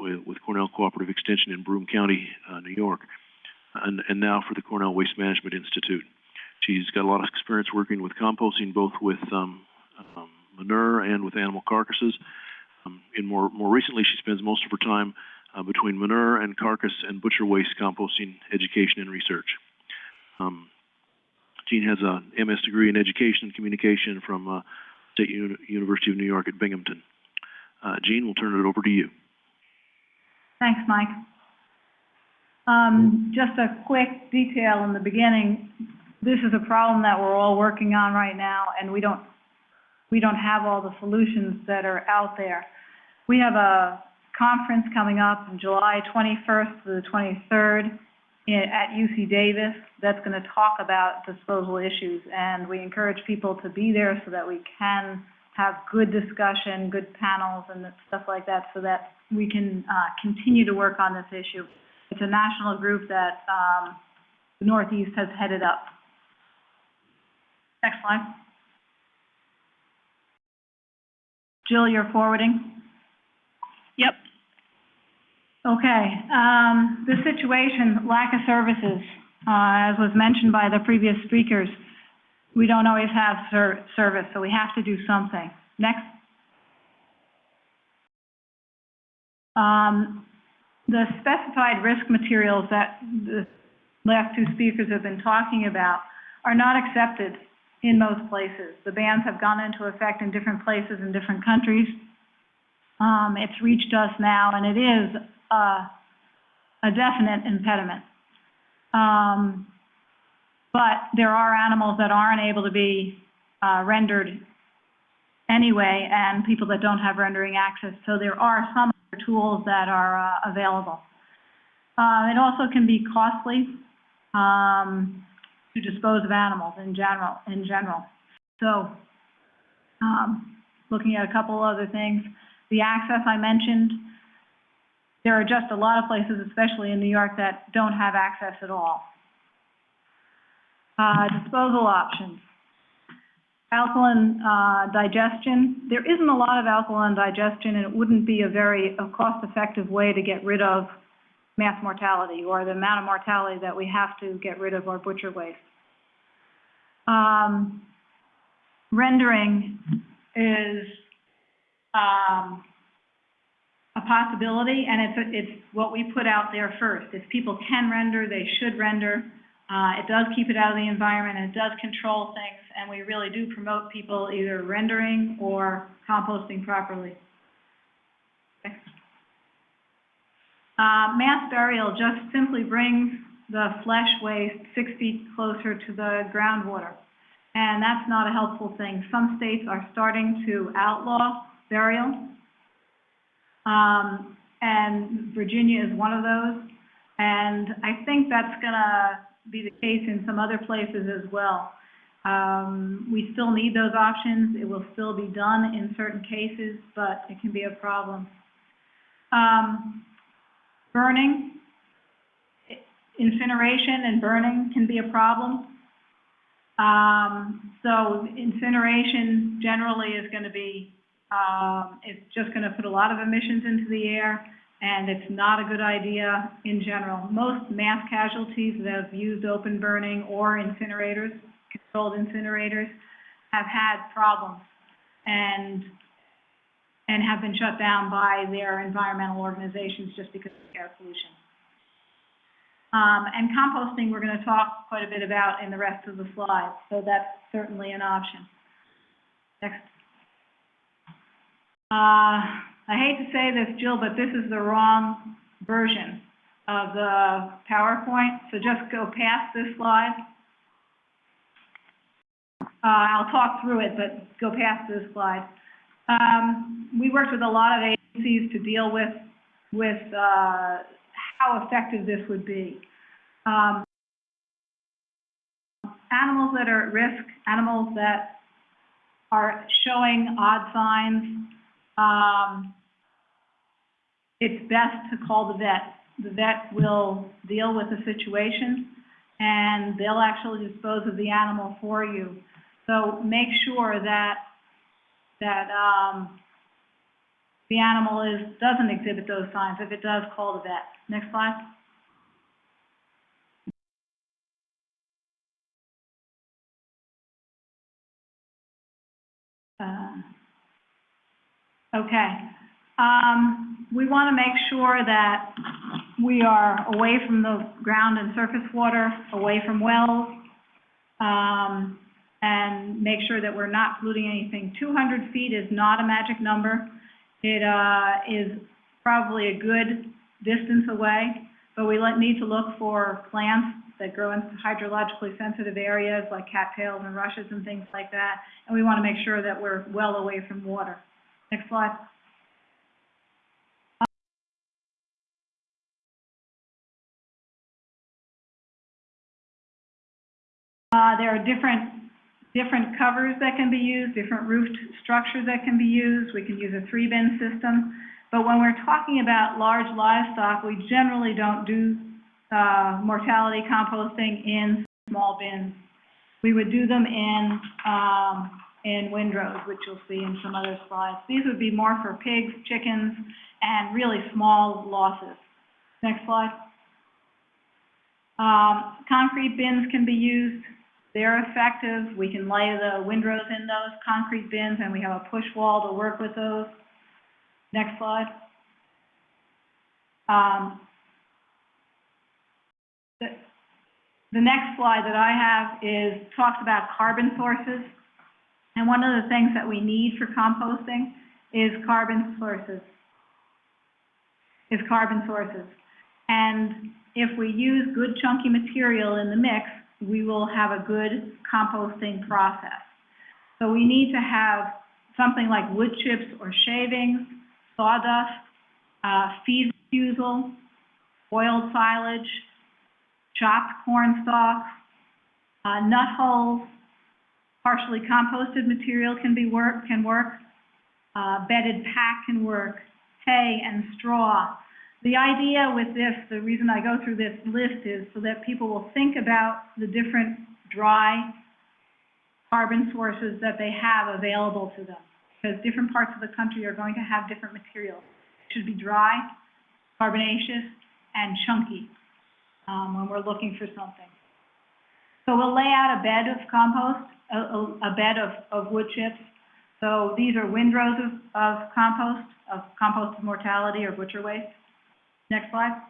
with, with Cornell Cooperative Extension in Broome County, uh, New York, and, and now for the Cornell Waste Management Institute. She's got a lot of experience working with composting, both with um, um, manure and with animal carcasses. Um, in more more recently, she spends most of her time uh, between manure and carcass and butcher waste composting education and research. Um, Jean has a MS degree in education and communication from uh, State Uni University of New York at Binghamton. Uh, Jean, we'll turn it over to you. Thanks, Mike. Um, just a quick detail in the beginning. This is a problem that we're all working on right now, and we don't, we don't have all the solutions that are out there. We have a conference coming up July 21st to the 23rd i- at UC Davis that's going to talk about disposal issues, and we encourage people to be there so that we can have good discussion, good panels and stuff like that, so that we can uh, continue to work on this issue. It's a national group that um, the Northeast has headed up. Next slide. Jill, you're forwarding? Yep. Okay, um, the situation, lack of services, uh, as was mentioned by the previous speakers, we don't always have ser- service, so we have to do something. Next. Um, the specified risk materials that the last two speakers have been talking about are not accepted in most places. The bans have gone into effect in different places in different countries. Um, it's reached us now, and it is uh, a definite impediment. Um, but there are animals that aren't able to be uh, rendered anyway, and people that don't have rendering access. So there are some tools that are uh, available. Uh, it also can be costly um, to dispose of animals in general. In general, so um, looking at a couple other things, the access I mentioned. There are just a lot of places, especially in New York, that don't have access at all. Uh, disposal options. Alkaline, uh, digestion. There isn't a lot of alkaline digestion, and it wouldn't be a very, cost-effective way to get rid of mass mortality, or the amount of mortality that we have to get rid of our butcher waste. Um, rendering is, um, a possibility, and it's, it's what we put out there first. If people can render, they should render. Uh, it does keep it out of the environment, and it does control things, and we really do promote people either rendering or composting properly. Okay. Uh, mass burial just simply brings the flesh waste six feet closer to the groundwater, and that's not a helpful thing. Some states are starting to outlaw burial, um, and Virginia is one of those. And I think that's gonna be the case in some other places as well. Um, we still need those options. It will still be done in certain cases, but it can be a problem. Um, burning, incineration and burning can be a problem. Um, so incineration generally is gonna be um, it's just going to put a lot of emissions into the air, and it's not a good idea in general. Most mass casualties that have used open burning or incinerators, controlled incinerators, have had problems and, and have been shut down by their environmental organizations just because of air pollution. Um, and composting, we're going to talk quite a bit about in the rest of the slides, so that's certainly an option. Next. Uh, I hate to say this, Jill, but this is the wrong version of the PowerPoint, so just go past this slide. Uh, I'll talk through it, but go past this slide. Um, we worked with a lot of agencies to deal with, with, uh, how effective this would be. Um, animals that are at risk, animals that are showing odd signs, um, it's best to call the vet. The vet will deal with the situation, and they'll actually dispose of the animal for you. So make sure that, that, um, the animal is, doesn't exhibit those signs. If it does, call the vet. Next slide. Uh, Okay. Um, we want to make sure that we are away from the ground and surface water, away from wells, um, and make sure that we're not polluting anything. Two hundred feet is not a magic number. It, uh, is probably a good distance away, but we let, need to look for plants that grow in hydrologically sensitive areas like cattails and rushes and things like that, and we want to make sure that we're well away from water. Next slide. Uh, there are different, different covers that can be used, different roofed structures that can be used. We can use a three-bin system. But when we're talking about large livestock, we generally don't do, uh, mortality composting in small bins. We would do them in, um, in windrows, which you'll see in some other slides. These would be more for pigs, chickens, and really small losses. Next slide. Um, concrete bins can be used. They're effective. We can lay the windrows in those concrete bins, and we have a push wall to work with those. Next slide. Um, the, the next slide that I have is, talks about carbon sources. And one of the things that we need for composting is carbon sources, is carbon sources. And if we use good chunky material in the mix, we will have a good composting process. So we need to have something like wood chips or shavings, sawdust, uh, feed refusal, boiled silage, chopped corn stalks, uh, nut hulls, partially composted material can be work, can work, uh, bedded pack can work, hay and straw. The idea with this, the reason I go through this list is so that people will think about the different dry carbon sources that they have available to them. Because different parts of the country are going to have different materials. It should be dry, carbonaceous, and chunky, um, when we're looking for something. So we'll lay out a bed of compost, a, a, bed of, of wood chips. So these are windrows of, of compost, of compost mortality or butcher waste. Next slide.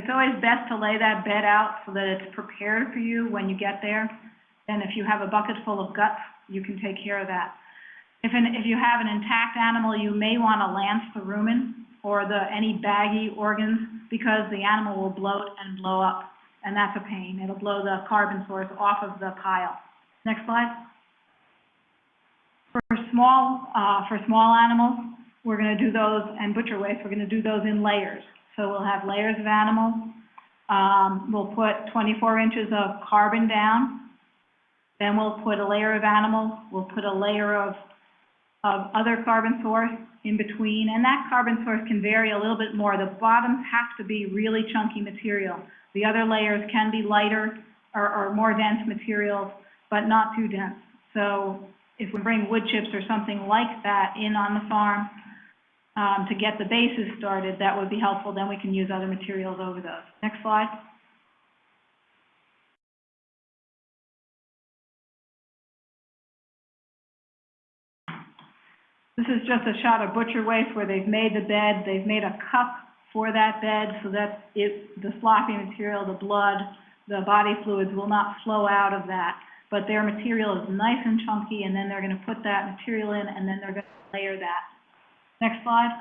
It's always best to lay that bed out so that it's prepared for you when you get there. And if you have a bucket full of guts, you can take care of that. If an, if you have an intact animal, you may want to lance the rumen or the, any baggy organs because the animal will bloat and blow up. And that's a pain. It'll blow the carbon source off of the pile. Next slide. For small, uh, for small animals, we're gonna do those, and butcher waste, we're gonna do those in layers. So we'll have layers of animals. Um, we'll put twenty-four inches of carbon down. Then we'll put a layer of animals, we'll put a layer of, of other carbon source in between, and that carbon source can vary a little bit more. The bottoms have to be really chunky material. The other layers can be lighter or, or more dense materials, but not too dense. So if we bring wood chips or something like that in on the farm, um, to get the bases started, that would be helpful, then we can use other materials over those. Next slide. This is just a shot of butcher waste where they've made the bed, they've made a cup for that bed so that it, the sloppy material, the blood, the body fluids will not flow out of that. But their material is nice and chunky, and then they're gonna put that material in, and then they're gonna layer that. Next slide.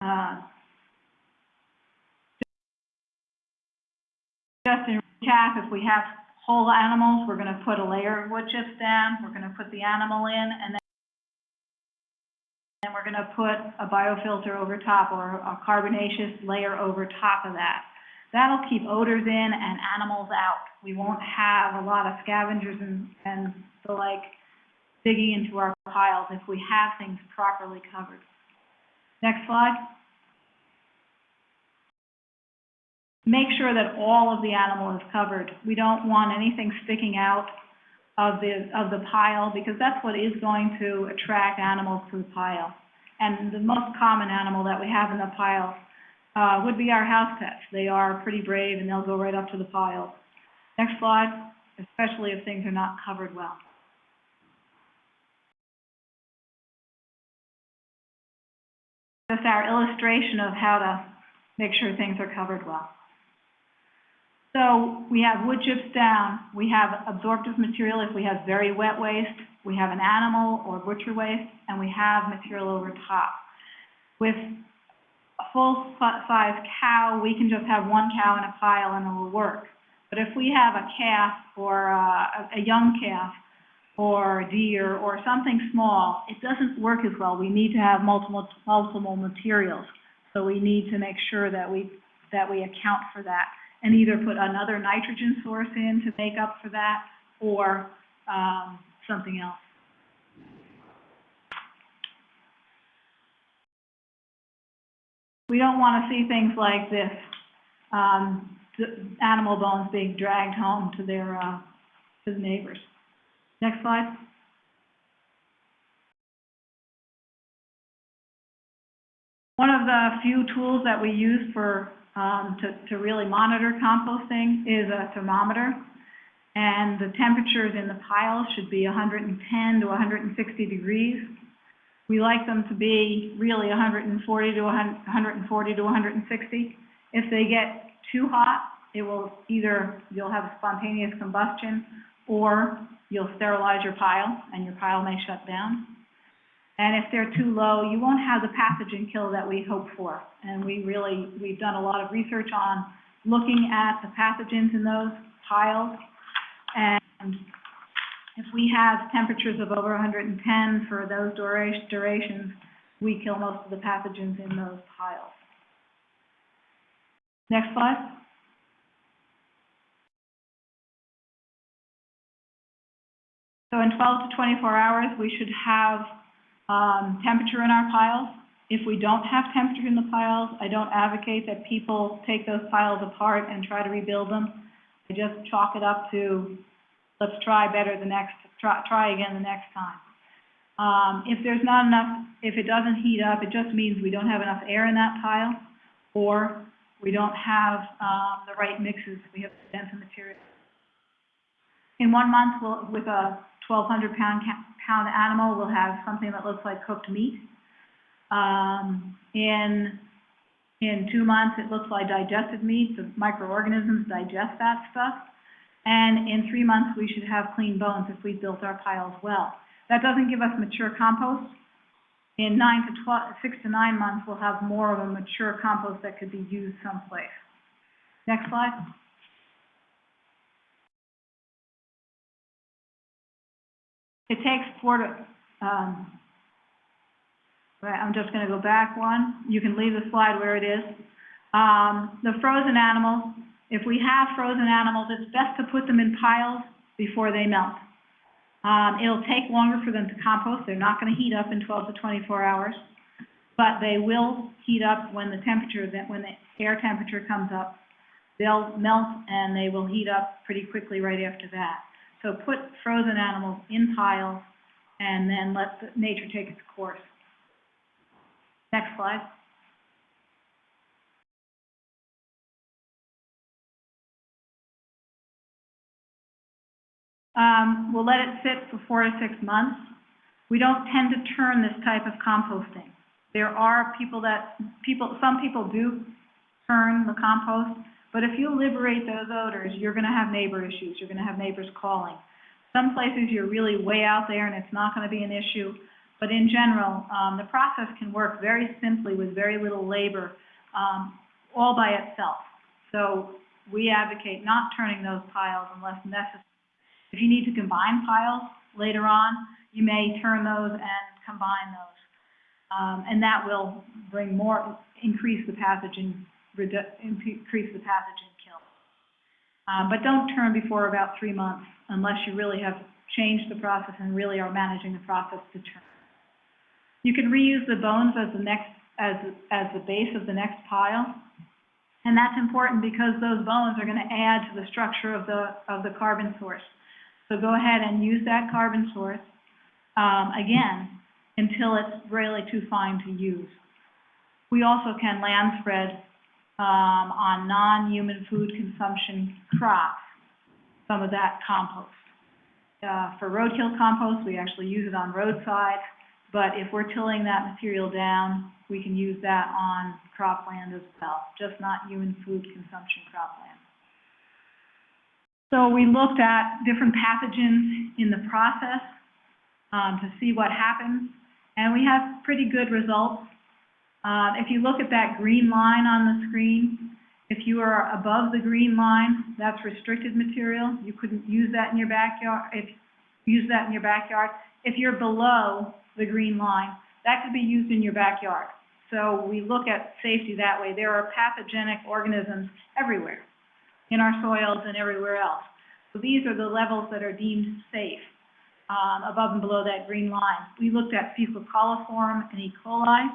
Uh, Just in recap, if we have whole animals, we're gonna put a layer of wood chips down, we're gonna put the animal in, and then then we're gonna put a biofilter over top or a carbonaceous layer over top of that. That'll keep odors in and animals out. We won't have a lot of scavengers and, and the like digging into our piles if we have things properly covered. Next slide. make sure that all of the animal is covered. We don't want anything sticking out of the, of the pile, because that's what is going to attract animals to the pile. And the most common animal that we have in the pile, uh, would be our house pets. They are pretty brave and they'll go right up to the pile. Next slide, especially if things are not covered well. Just our illustration of how to make sure things are covered well. So we have wood chips down, we have absorptive material if we have very wet waste, we have an animal or butcher waste, and we have material over top. With a full-size cow, we can just have one cow in a pile and it will work. But if we have a calf or uh, a, a young calf or deer or something small, it doesn't work as well. We need to have multiple, multiple materials. So we need to make sure that we, that we account for that and either put another nitrogen source in to make up for that or, um, something else. We don't want to see things like this, um, animal bones being dragged home to their, uh, to the neighbors. Next slide. One of the few tools that we use for, um, to, to really monitor composting is a thermometer. And the temperatures in the piles should be hundred and ten to hundred and sixty degrees. We like them to be really hundred and forty to hundred and forty to hundred and sixty. If they get too hot, it will either, you'll have spontaneous combustion, or you'll sterilize your pile, and your pile may shut down. And if they're too low, you won't have the pathogen kill that we hope for. And we really, we've done a lot of research on looking at the pathogens in those piles. And if we have temperatures of over 110 for those dura- durations, we kill most of the pathogens in those piles. Next slide. So in 12 to 24 hours, we should have um, temperature in our piles. If we don't have temperature in the piles, I don't advocate that people take those piles apart and try to rebuild them. I just chalk it up to, let's try better the next, try, try again the next time. Um, if there's not enough, if it doesn't heat up, it just means we don't have enough air in that pile, or we don't have, um, the right mixes, we have the dense material. In one month, we'll, with a twelve hundred pound, ca- pound animal, we'll have something that looks like cooked meat. Um, in, in two months, it looks like digested meat, the microorganisms digest that stuff. And in three months, we should have clean bones if we built our piles well. That doesn't give us mature compost. In nine to twelve, six to nine months, we'll have more of a mature compost that could be used someplace. Next slide. It takes four to, um, I'm just gonna go back one. You can leave the slide where it is. Um, the frozen animals, if we have frozen animals, it's best to put them in piles before they melt. Um, it'll take longer for them to compost. They're not gonna heat up in twelve to twenty-four hours. But they will heat up when the temperature, when the air temperature comes up. They'll melt and they will heat up pretty quickly right after that. So put frozen animals in piles and then let the- nature take its course. Next slide. Um, we'll let it sit for four to six months. We don't tend to turn this type of composting. There are people that, people, some people do turn the compost, but if you liberate those odors, you're gonna have neighbor issues, you're gonna have neighbors calling. Some places you're really way out there and it's not gonna be an issue, but in general, um, the process can work very simply with very little labor, um, all by itself. So we advocate not turning those piles unless necessary. If you need to combine piles later on, you may turn those and combine those. Um, and that will bring more, increase the pathogen, redu- increase the pathogen kill. Um, but don't turn before about three months unless you really have changed the process and really are managing the process to turn. You can reuse the bones as the next, as, as the base of the next pile. And that's important because those bones are gonna add to the structure of the, of the carbon source. So go ahead and use that carbon source, um, again, until it's really too fine to use. We also can land spread, um, on non-human food consumption crops, some of that compost. Uh, for roadkill compost, we actually use it on roadside, but if we're tilling that material down, we can use that on cropland as well, just not human food consumption cropland. So we looked at different pathogens in the process, um, to see what happens, and we have pretty good results. Uh, if you look at that green line on the screen, if you are above the green line, that's restricted material. You couldn't use that in your backyard, if, use that in your backyard. If you're below the green line, that could be used in your backyard. So we look at safety that way. There are pathogenic organisms everywhere, in our soils and everywhere else. So these are the levels that are deemed safe, um, above and below that green line. We looked at fecal coliform and E. coli,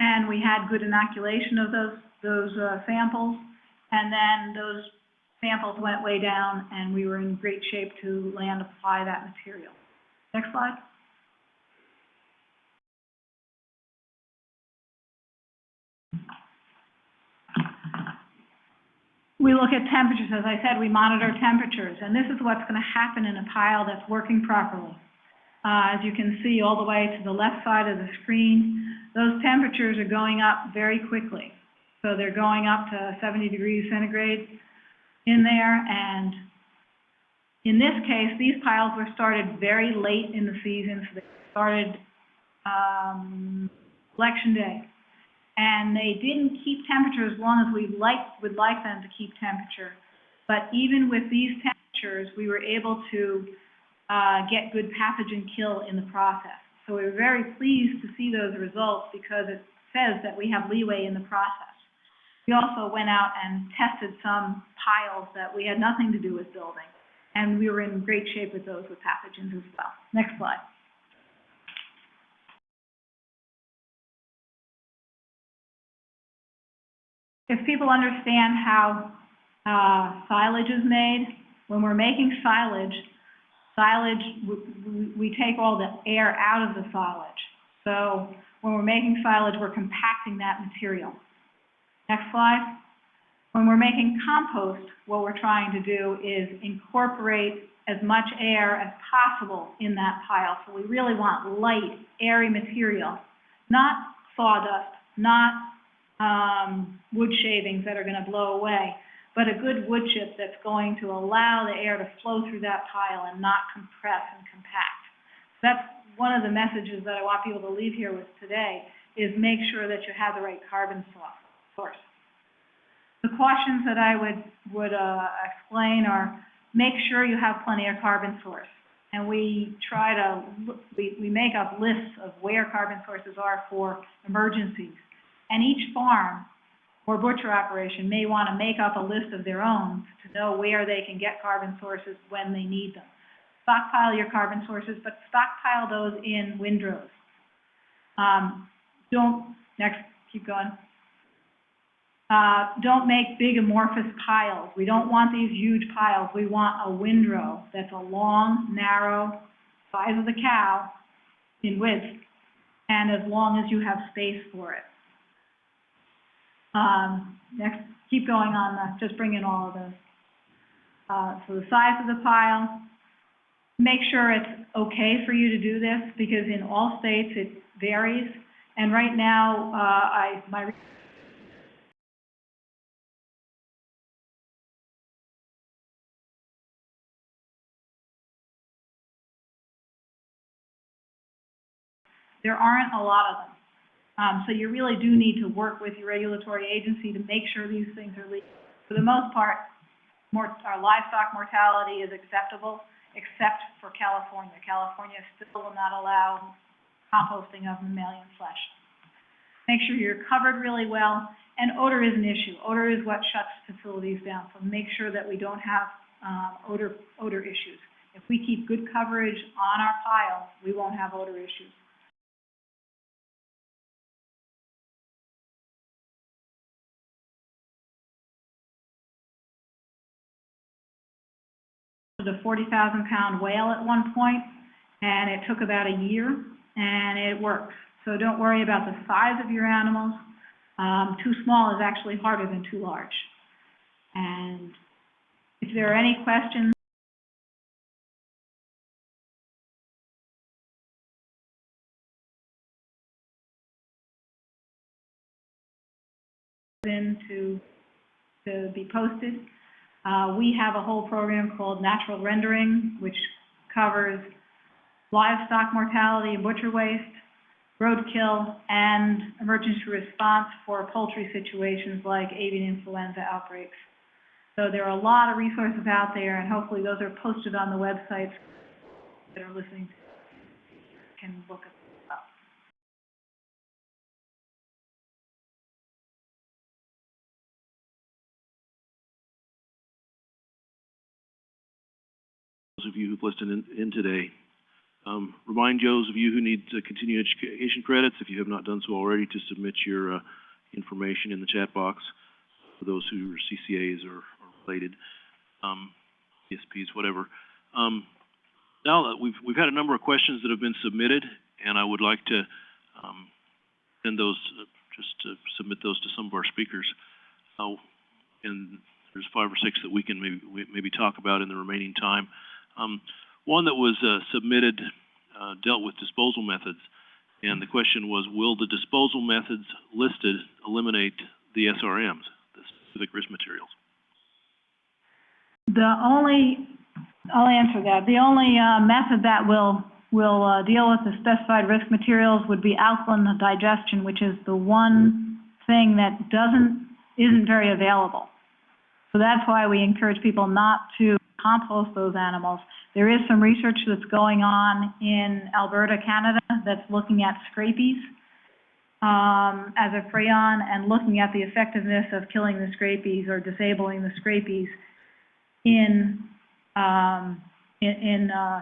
and we had good inoculation of those, those, uh, samples. And then those samples went way down, and we were in great shape to land apply that material. Next slide. We look at temperatures, as I said, we monitor temperatures, and this is what's gonna happen in a pile that's working properly. Uh, as you can see all the way to the left side of the screen, those temperatures are going up very quickly. So they're going up to seventy degrees centigrade in there, and in this case, these piles were started very late in the season, so they started, um, election day. And they didn't keep temperature as long as we like, would like them to keep temperature. But even with these temperatures, we were able to, uh, get good pathogen kill in the process. So we were very pleased to see those results because it says that we have leeway in the process. We also went out and tested some piles that we had nothing to do with building, and we were in great shape with those with pathogens as well. Next slide. If people understand how, uh, silage is made, when we're making silage, silage, we, take all the air out of the silage. So when we're making silage, we're compacting that material. Next slide. When we're making compost, what we're trying to do is incorporate as much air as possible in that pile. So we really want light, airy material, not sawdust, not um, wood shavings that are going to blow away, but a good wood chip that's going to allow the air to flow through that pile and not compress and compact. That's one of the messages that I want people to leave here with today, is make sure that you have the right carbon source source. The cautions that I would, would, uh, explain are, make sure you have plenty of carbon source. And we try to, we, we make up lists of where carbon sources are for emergencies. And each farm or butcher operation may want to make up a list of their own to know where they can get carbon sources when they need them. Stockpile your carbon sources, but stockpile those in windrows. Um, don't, next, keep going. Uh, don't make big amorphous piles. We don't want these huge piles. We want a windrow that's a long, narrow, size of the cow in width, and as long as you have space for it. Um, next, keep going on the, just bring in all of those. Uh, so the size of the pile, make sure it's okay for you to do this, because in all states it varies. And right now, uh, I, my there aren't a lot of them. Um, so you really do need to work with your regulatory agency to make sure these things are legal. For the most part, more, our livestock mortality is acceptable, except for California. California still will not allow composting of mammalian flesh. Make sure you're covered really well, and odor is an issue. Odor is what shuts facilities down, so make sure that we don't have, um, odor, odor issues. If we keep good coverage on our piles, we won't have odor issues. Composted a forty thousand pound whale at one point, and it took about a year, and it worked. So don't worry about the size of your animals. Um, too small is actually harder than too large. And if there are any questions, in to, to be posted. Uh, we have a whole program called Natural Rendering, which covers livestock mortality and butcher waste, roadkill, and emergency response for poultry situations like avian influenza outbreaks. So there are a lot of resources out there, and hopefully those are posted on the websites that are listening can look at Those of you who've listened in, in today, um, remind those of you who need uh, continuing education credits, if you have not done so already, to submit your, uh, information in the chat box for those who are CCAs or, or related, um, ESPs, whatever. Um, now that we've, we've had a number of questions that have been submitted, and I would like to, um, send those, uh, just to submit those to some of our speakers. Uh, and there's five or six that we can maybe, maybe talk about in the remaining time. Um, one that was, uh, submitted, uh, dealt with disposal methods. And the question was, will the disposal methods listed eliminate the SRMs, the specific risk materials? The only, I'll answer that. The only, uh, method that will, will, uh, deal with the specified risk materials would be alkaline digestion, which is the one thing that doesn't, isn't very available. So that's why we encourage people not to compost those animals. There is some research that's going on in Alberta, Canada, that's looking at scrapies, um, as a prion and looking at the effectiveness of killing the scrapies or disabling the scrapies in, um, in, in, uh,